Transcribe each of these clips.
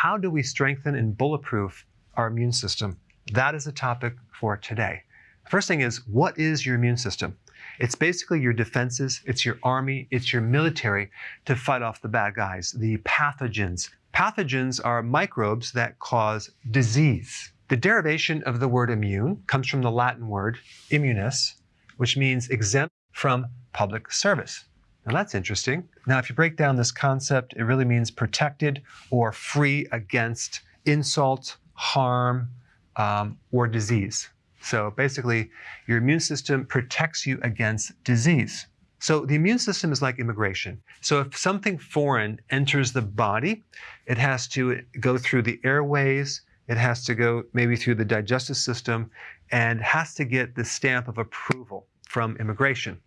how do we strengthen and bulletproof our immune system? That is the topic for today. First thing is, what is your immune system? It's basically your defenses, it's your army, it's your military to fight off the bad guys, the pathogens. Pathogens are microbes that cause disease. The derivation of the word immune comes from the Latin word immunis, which means exempt from public service. Now that's interesting. Now, if you break down this concept, it really means protected or free against insult, harm, um, or disease. So basically, your immune system protects you against disease. So the immune system is like immigration. So if something foreign enters the body, it has to go through the airways, it has to go maybe through the digestive system, and has to get the stamp of approval from immigration.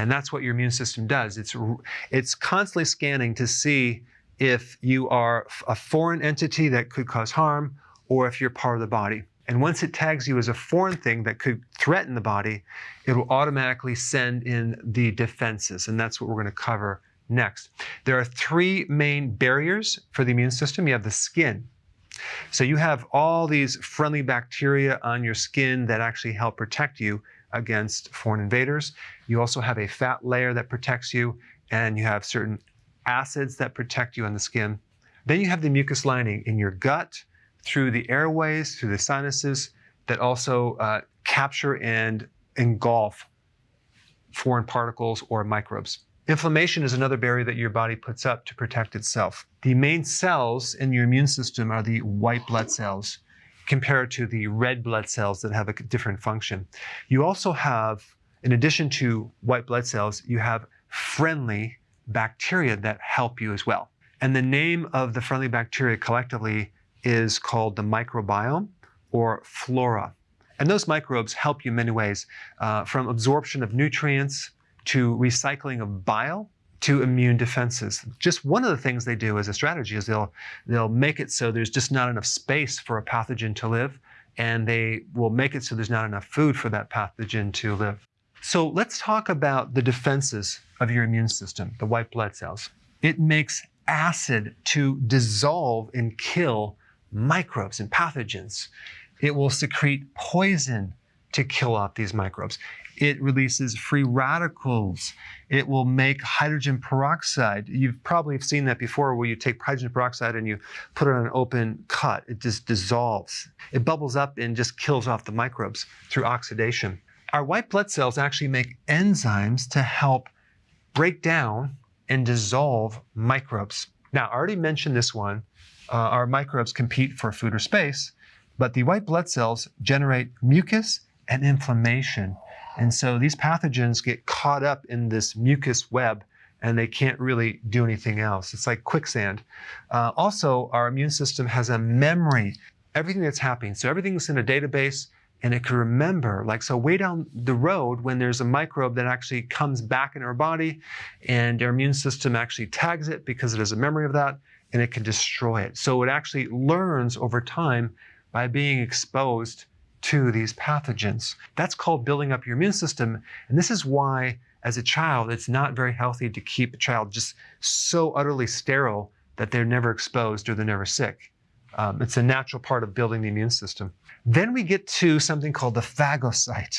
And that's what your immune system does. It's, it's constantly scanning to see if you are a foreign entity that could cause harm or if you're part of the body. And once it tags you as a foreign thing that could threaten the body, it will automatically send in the defenses. And that's what we're going to cover next. There are three main barriers for the immune system. You have the skin. So you have all these friendly bacteria on your skin that actually help protect you against foreign invaders. You also have a fat layer that protects you, and you have certain acids that protect you on the skin. Then you have the mucus lining in your gut, through the airways, through the sinuses, that also uh, capture and engulf foreign particles or microbes. Inflammation is another barrier that your body puts up to protect itself. The main cells in your immune system are the white blood cells compared to the red blood cells that have a different function. You also have, in addition to white blood cells, you have friendly bacteria that help you as well. And the name of the friendly bacteria collectively is called the microbiome or flora. And those microbes help you in many ways, uh, from absorption of nutrients to recycling of bile to immune defenses. Just one of the things they do as a strategy is they'll, they'll make it so there's just not enough space for a pathogen to live, and they will make it so there's not enough food for that pathogen to live. So let's talk about the defenses of your immune system, the white blood cells. It makes acid to dissolve and kill microbes and pathogens. It will secrete poison to kill off these microbes. It releases free radicals. It will make hydrogen peroxide. You've probably seen that before where you take hydrogen peroxide and you put it on an open cut. It just dissolves. It bubbles up and just kills off the microbes through oxidation. Our white blood cells actually make enzymes to help break down and dissolve microbes. Now, I already mentioned this one, uh, our microbes compete for food or space, but the white blood cells generate mucus and inflammation. And so these pathogens get caught up in this mucus web and they can't really do anything else. It's like quicksand. Uh, also, our immune system has a memory, everything that's happening. So everything's in a database and it can remember. Like, so way down the road, when there's a microbe that actually comes back in our body and our immune system actually tags it because it has a memory of that, and it can destroy it. So it actually learns over time by being exposed to these pathogens. That's called building up your immune system. And this is why, as a child, it's not very healthy to keep a child just so utterly sterile that they're never exposed or they're never sick. Um, it's a natural part of building the immune system. Then we get to something called the phagocyte.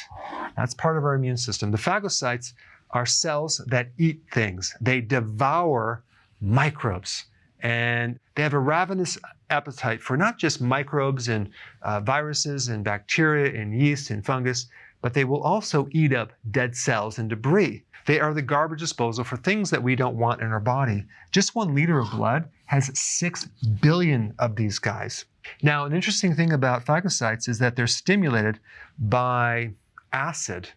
That's part of our immune system. The phagocytes are cells that eat things. They devour microbes and they have a ravenous appetite for not just microbes and uh, viruses and bacteria and yeast and fungus, but they will also eat up dead cells and debris. They are the garbage disposal for things that we don't want in our body. Just one liter of blood has 6 billion of these guys. Now, an interesting thing about phagocytes is that they're stimulated by acid.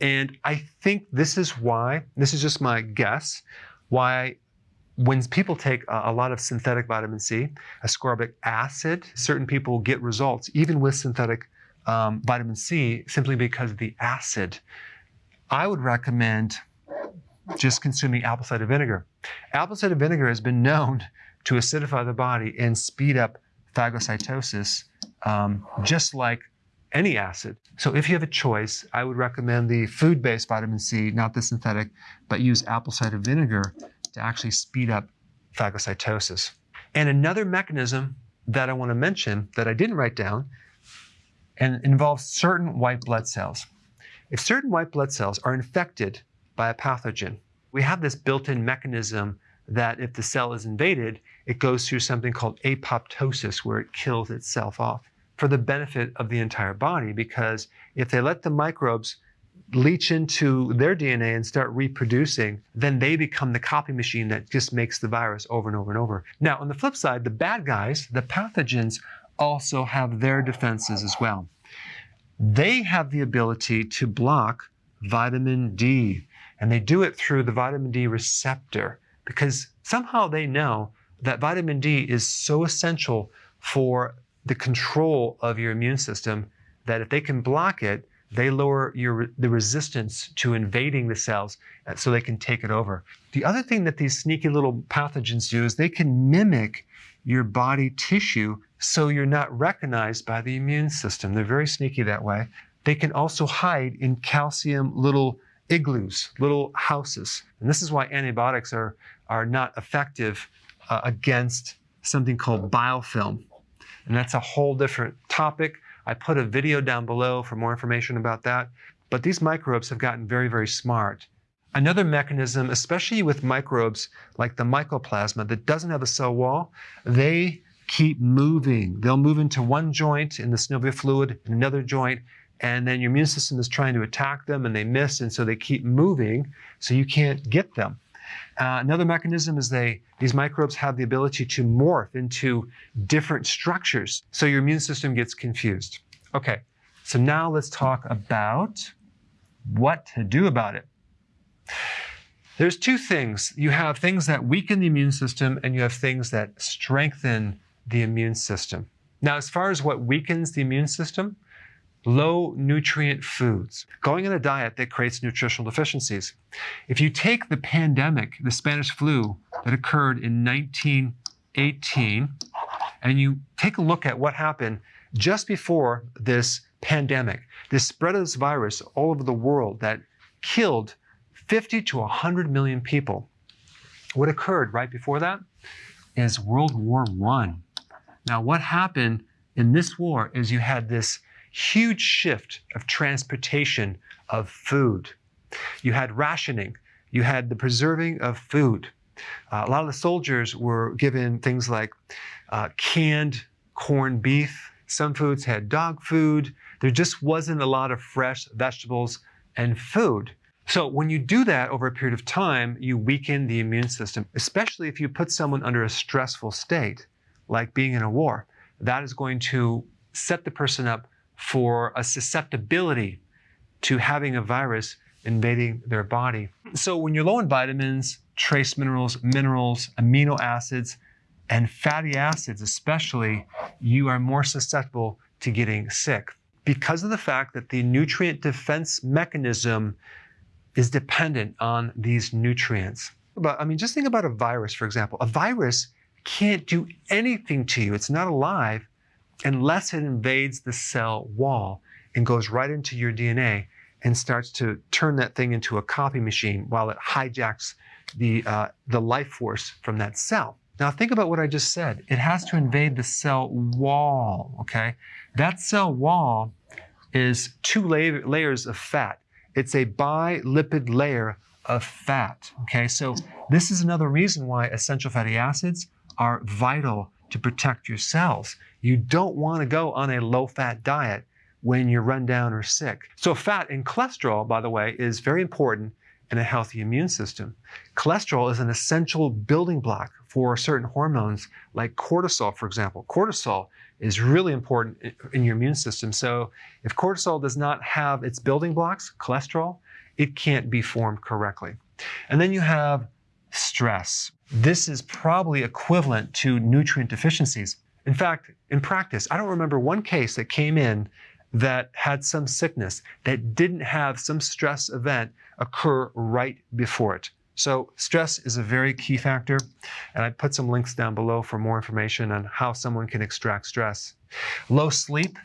And I think this is why, this is just my guess, why when people take a, lot of synthetic vitamin C, ascorbic acid, certain people get results even with synthetic um, vitamin C simply because of the acid. I would recommend just consuming apple cider vinegar. Apple cider vinegar has been known to acidify the body and speed up phagocytosis, um, just like any acid. So if you have a choice, I would recommend the food-based vitamin C, not the synthetic, but use apple cider vinegar to actually speed up phagocytosis. And another mechanism that I want to mention that I didn't write down and involves certain white blood cells. If certain white blood cells are infected by a pathogen, we have this built-in mechanism that if the cell is invaded, it goes through something called apoptosis, where it kills itself off for the benefit of the entire body. Because if they let the microbes leach into their DNA and start reproducing, then they become the copy machine that just makes the virus over and over and over. Now, on the flip side, the bad guys, the pathogens, also have their defenses as well. They have the ability to block vitamin D, and they do it through the vitamin D receptor because somehow they know that vitamin D is so essential for the control of your immune system that if they can block it, they lower your, the resistance to invading the cells uh, so they can take it over. The other thing that these sneaky little pathogens do is they can mimic your body tissue so you're not recognized by the immune system. They're very sneaky that way. They can also hide in calcium little igloos, little houses. And this is why antibiotics are, are not effective uh, against something called biofilm. And that's a whole different topic. I put a video down below for more information about that. But these microbes have gotten very, very smart. Another mechanism, especially with microbes like the mycoplasma that doesn't have a cell wall, they keep moving. They'll move into one joint in the synovial fluid, another joint, and then your immune system is trying to attack them and they miss, and so they keep moving, so you can't get them. Uh, another mechanism is they these microbes have the ability to morph into different structures, so your immune system gets confused. Okay, so now let's talk about what to do about it. There's two things. You have things that weaken the immune system, and you have things that strengthen the immune system. Now, as far as what weakens the immune system, low nutrient foods, going on a diet that creates nutritional deficiencies. If you take the pandemic, the Spanish flu that occurred in 1918, and you take a look at what happened just before this pandemic, this spread of this virus all over the world that killed 50 to 100 million people. What occurred right before that is World War I. Now, what happened in this war is you had this huge shift of transportation of food. You had rationing, you had the preserving of food. Uh, a lot of the soldiers were given things like uh, canned corned beef. Some foods had dog food. There just wasn't a lot of fresh vegetables and food. So when you do that over a period of time, you weaken the immune system, especially if you put someone under a stressful state, like being in a war. That is going to set the person up for a susceptibility to having a virus invading their body. So when you're low in vitamins, trace minerals, minerals, amino acids, and fatty acids especially, you are more susceptible to getting sick because of the fact that the nutrient defense mechanism is dependent on these nutrients. But I mean, just think about a virus, for example. A virus can't do anything to you. It's not alive unless it invades the cell wall and goes right into your DNA and starts to turn that thing into a copy machine while it hijacks the, uh, the life force from that cell. Now think about what I just said. It has to invade the cell wall, okay? That cell wall is two la layers of fat. It's a bilipid layer of fat, okay? So this is another reason why essential fatty acids are vital to protect your cells. You don't want to go on a low fat diet when you're run down or sick. So, fat and cholesterol, by the way, is very important in a healthy immune system. Cholesterol is an essential building block for certain hormones like cortisol, for example. Cortisol is really important in your immune system. So, if cortisol does not have its building blocks, cholesterol, it can't be formed correctly. And then you have stress. This is probably equivalent to nutrient deficiencies. In fact, in practice, I don't remember one case that came in that had some sickness that didn't have some stress event occur right before it. So stress is a very key factor, and I put some links down below for more information on how someone can extract stress. Low sleep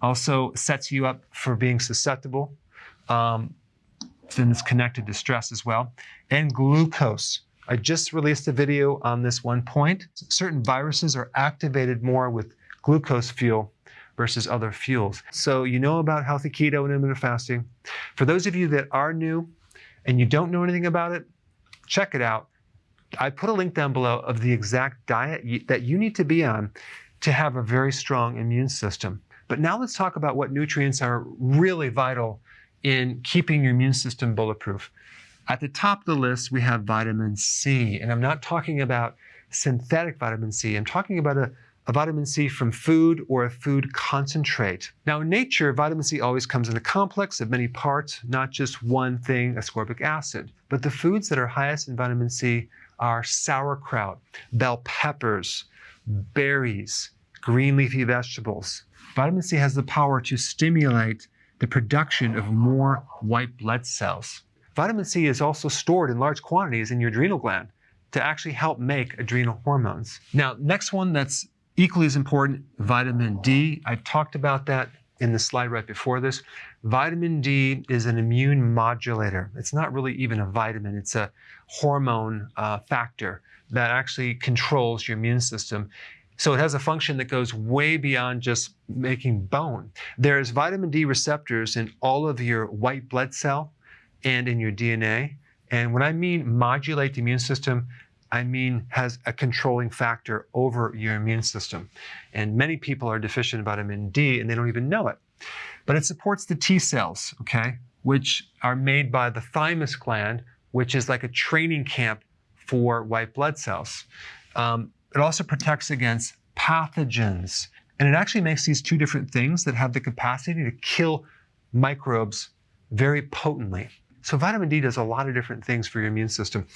also sets you up for being susceptible, um, and it's connected to stress as well. And glucose. I just released a video on this one point. Certain viruses are activated more with glucose fuel versus other fuels. So you know about healthy keto and intermittent fasting. For those of you that are new and you don't know anything about it, check it out. I put a link down below of the exact diet that you need to be on to have a very strong immune system. But now let's talk about what nutrients are really vital in keeping your immune system bulletproof. At the top of the list, we have vitamin C. And I'm not talking about synthetic vitamin C. I'm talking about a, a vitamin C from food or a food concentrate. Now, in nature, vitamin C always comes in a complex of many parts, not just one thing, ascorbic acid. But the foods that are highest in vitamin C are sauerkraut, bell peppers, berries, green leafy vegetables. Vitamin C has the power to stimulate the production of more white blood cells. Vitamin C is also stored in large quantities in your adrenal gland to actually help make adrenal hormones. Now, next one that's equally as important, vitamin D. I talked about that in the slide right before this. Vitamin D is an immune modulator. It's not really even a vitamin, it's a hormone uh, factor that actually controls your immune system. So it has a function that goes way beyond just making bone. There's vitamin D receptors in all of your white blood cell and in your DNA. And when I mean modulate the immune system, I mean has a controlling factor over your immune system. And many people are deficient in vitamin D and they don't even know it. But it supports the T cells, okay, which are made by the thymus gland, which is like a training camp for white blood cells. Um, it also protects against pathogens. And it actually makes these two different things that have the capacity to kill microbes very potently. So vitamin D does a lot of different things for your immune system.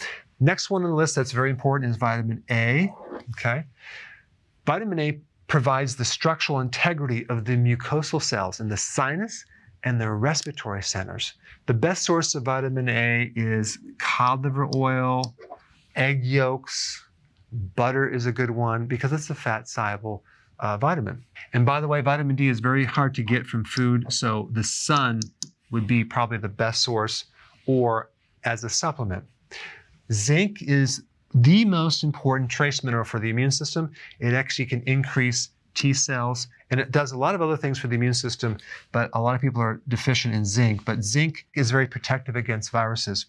Next one on the list that's very important is vitamin A. Okay. Vitamin A provides the structural integrity of the mucosal cells in the sinus and the respiratory centers. The best source of vitamin A is cod liver oil, egg yolks, butter is a good one because it's a fat soluble uh, vitamin. And by the way, vitamin D is very hard to get from food, so the sun would be probably the best source or as a supplement. Zinc is the most important trace mineral for the immune system. It actually can increase T cells, and it does a lot of other things for the immune system, but a lot of people are deficient in zinc. But zinc is very protective against viruses.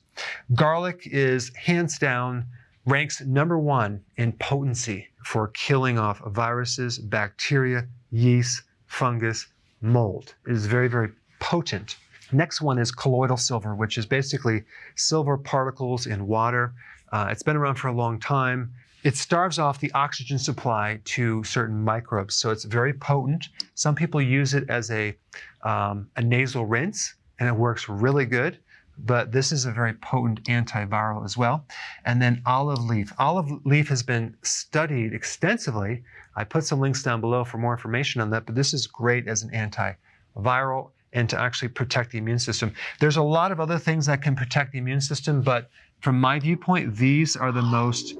Garlic is hands down ranks number one in potency for killing off viruses, bacteria, yeast, fungus, mold. It is very, very potent. Next one is colloidal silver, which is basically silver particles in water. Uh, it's been around for a long time. It starves off the oxygen supply to certain microbes, so it's very potent. Some people use it as a, um, a nasal rinse, and it works really good. But this is a very potent antiviral as well. And then olive leaf. Olive leaf has been studied extensively. I put some links down below for more information on that, but this is great as an antiviral and to actually protect the immune system. There's a lot of other things that can protect the immune system, but from my viewpoint, these are the most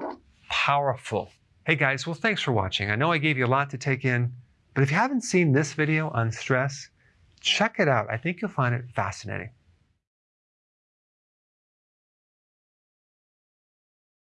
powerful. Hey guys, well, thanks for watching. I know I gave you a lot to take in, but if you haven't seen this video on stress, check it out. I think you'll find it fascinating.